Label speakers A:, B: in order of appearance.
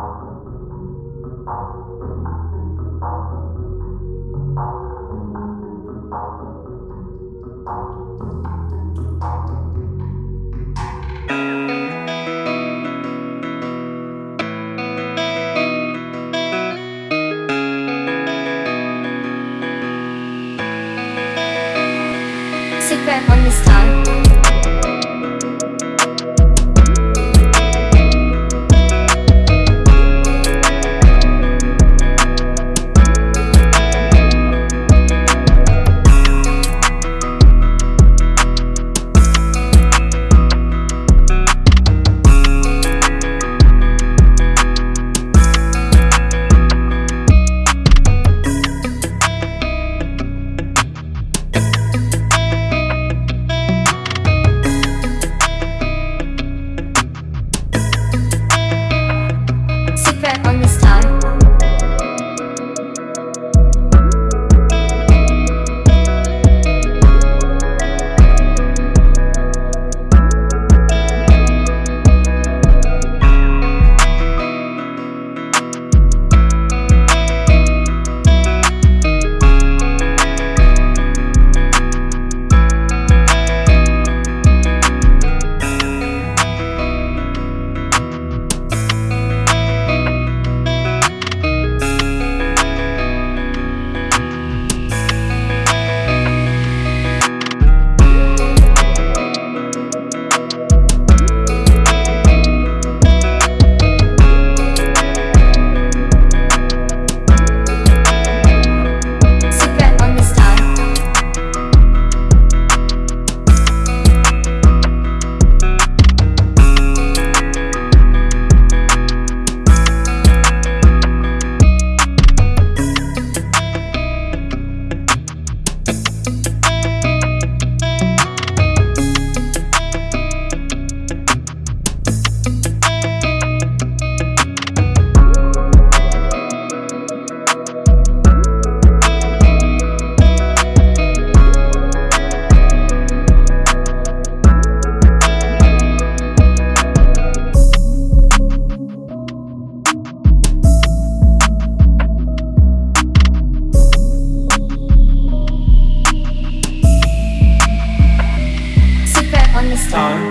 A: Sit back on this time. time